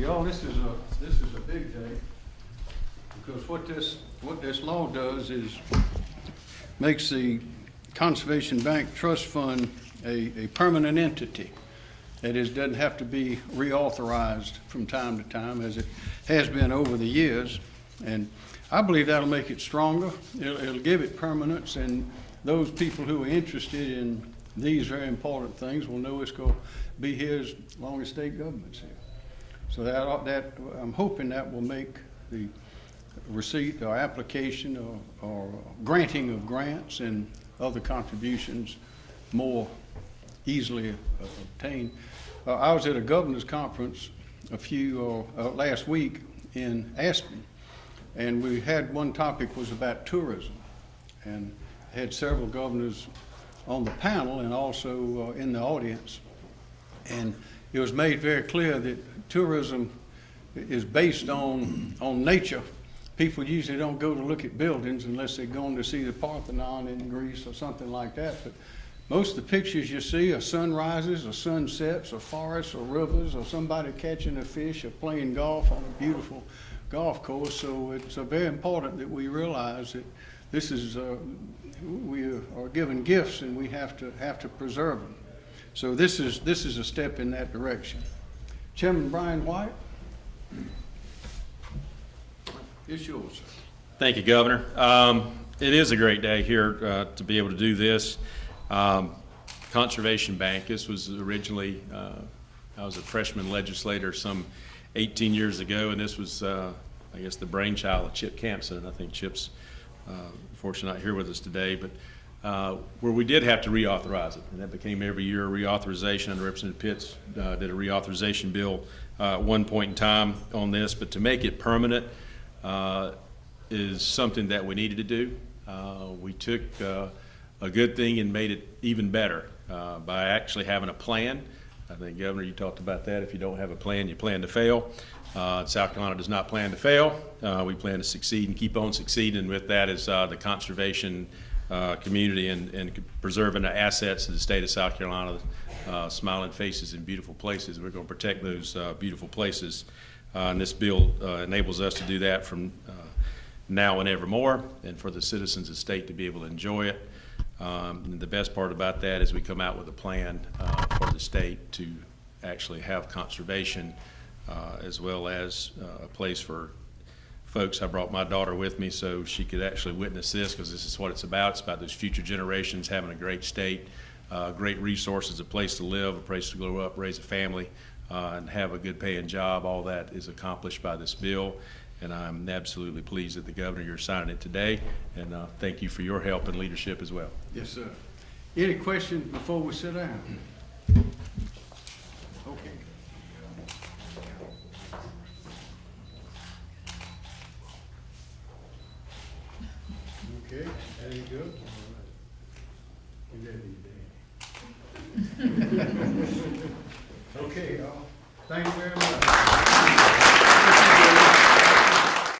Y'all, this is a, this is a big day, because what this, what this law does is makes the Conservation Bank Trust Fund a, a permanent entity. That is, doesn't have to be reauthorized from time to time, as it has been over the years. And I believe that'll make it stronger, it'll, it'll give it permanence, and those people who are interested in these very important things will know it's gonna be here as long as state government's here. So that, that, I'm hoping that will make the receipt or application or, or granting of grants and other contributions more easily uh, obtained. Uh, I was at a governor's conference a few, uh, uh, last week in Aspen, and we had, one topic was about tourism. And had several governors on the panel and also uh, in the audience. And it was made very clear that tourism is based on, on nature. People usually don't go to look at buildings unless they're going to see the Parthenon in Greece or something like that. But most of the pictures you see are sunrises or sunsets or forests or rivers or somebody catching a fish or playing golf on a beautiful golf course. So it's uh, very important that we realize that this is, uh, we are given gifts and we have to, have to preserve them. So this is, this is a step in that direction. Chairman Brian White? It's yours. Thank you, Governor. Um, It is a great day here uh, to be able to do this. Um, Conservation Bank, this was originally, uh, I was a freshman legislator some 18 years ago, and this was, uh, I guess, the brainchild of Chip Campsen, I think Chip's uh, fortunately not here with us today, but uh, where we did have to reauthorize it, and that became every year a reauthorization, and Representative Pitts uh, did a reauthorization bill uh, at one point in time on this, but to make it permanent, uh, is something that we needed to do. Uh, We took a good thing and made it even better by actually having a plan. I think, Governor, you talked about that. If you don't have a plan, you plan to fail. Uh, South Carolina does not plan to fail. Uh, We plan to succeed and keep on succeeding. And With that is uh, the conservation uh, community and and preserving the assets of the state of South Carolina, uh, smiling faces and beautiful places. We're going to protect those uh, beautiful places. Uh, And this bill uh, enables us to do that from uh, now and evermore, and for the citizens of the state to be able to enjoy it. Um, The best part about that is we come out with a plan for the state to actually have conservation as well as a place for folks. I brought my daughter with me so she could actually witness this because this is what it's about. It's about those future generations having a great state, uh, great resources, a place to live, a place to grow up, raise a family, uh, and have a good paying job. All that is accomplished by this bill. And I'm absolutely pleased that the governor, you're signing it today. And uh, thank you for your help and leadership as well. Yes, sir. Any questions before we sit down? Okay. Okay, there you go. You ready, Dan? Okay, y'all. Thank you very much.